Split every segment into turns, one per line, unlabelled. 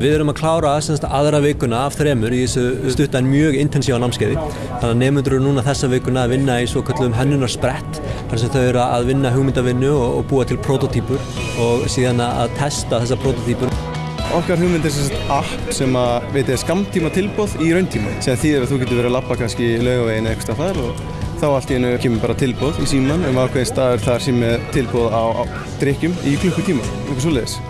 Við erum að klára semst, aðra vikuna af þremur í þessu stuttan mjög intensíva námskeiði. Þannig að nefnundur eru núna þessa vikuna að vinna í svo kallum hennunarsprett þar sem þau eru að vinna hugmyndavinnu og, og búa til prototýpur og síðan að testa þessa prototýpur.
Okkar hugmynd er sem app sem að veit er skamtíma tilbóð í rauntíma sem þýðir að þú getur verið að lappa kannski í laugavegin eða eitthvað þar og þá allt í hennu kemur bara tilbóð í síman um ákveðin staður þar sem er tilbóð á, á drikkjum í klukkutíma, eitthvað svoleiðis.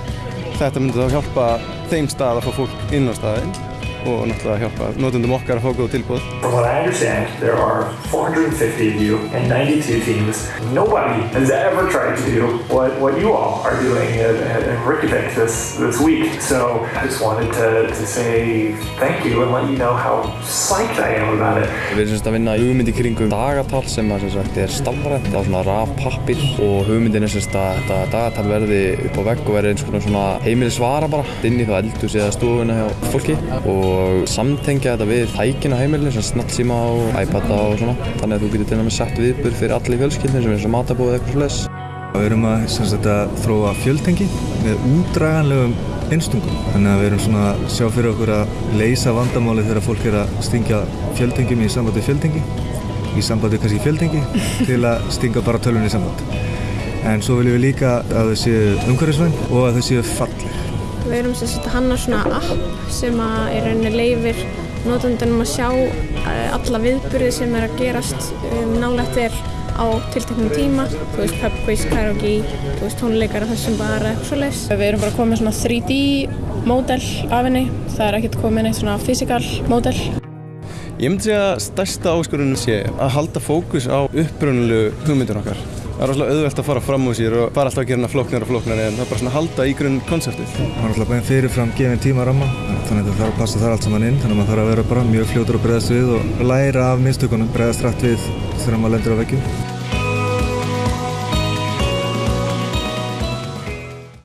Þetta myndi þá hjálpa þeim stað að fá fólk inn á staðinn og náttúrulega hjálpa notundum okkar að fá góð tilbúð.
From what I understand, there are 450 of you and 92 teams. Nobody has ever tried to do what, what you all are doing at, at Reykjavik this, this week. So I just wanted to, to say thank you and let you know how psyched I am about it.
Við erum semst að vinna hugmyndi kringum dagatal sem að sem sagt er stafrænt á svona raf pappir og hugmyndin er semst að þetta dagatal verði upp á vegg og verði eins og svona heimilisvara bara inn í þá eldu síðan stofuna hjá fólki og og samtengja þetta við tækin á heimilinu sem snattsíma og iPada og svona. Þannig að þú getur til dæmis sett viðbur fyrir allir fjölskyldin sem er eins og matabóð eða eitthvað sless
Við erum að, sagt, að þróa fjöltengi með útdraganlegum einstungum þannig að við erum svona að sjá fyrir okkur að leysa vandamáli þegar fólk er að stingja fjöldtengjum í sambandi fjöldtengi í sambandi kannski fjöldtengi til að stinga bara tölunni í samband. En svo viljum við líka að þau séu umhverfisvæn og að þau séu falleg
Við erum sem sagt að hanna svona app sem að er rauninni leifir notandunum að sjá alla viðburði sem er að gerast um, nálægt er á tilteknum tíma, þú veist pub quiz, karaoke, þú veist tónleikar af þessum bara eitthvað svo leiðs. Við erum bara komið svona 3D módel af henni, það er ekkert komið neitt svona fysikal módel.
Ég myndi segja að stærsta áskorunum sé að halda fókus á upprönnulegu hugmyndun okkar. Það er rosalega auðvelt að fara fram úr sér og fara alltaf að gera hana flóknar og flóknar en það er bara svona að halda í grunn konseptið.
Það er alltaf bara fyrirfram gefin tíma ramma þannig að það þarf að passa þar allt saman inn þannig að maður þarf að vera bara mjög fljótur að bregðast við og læra af minnstökunum, bregðast rætt við þegar maður lendur á veggjum.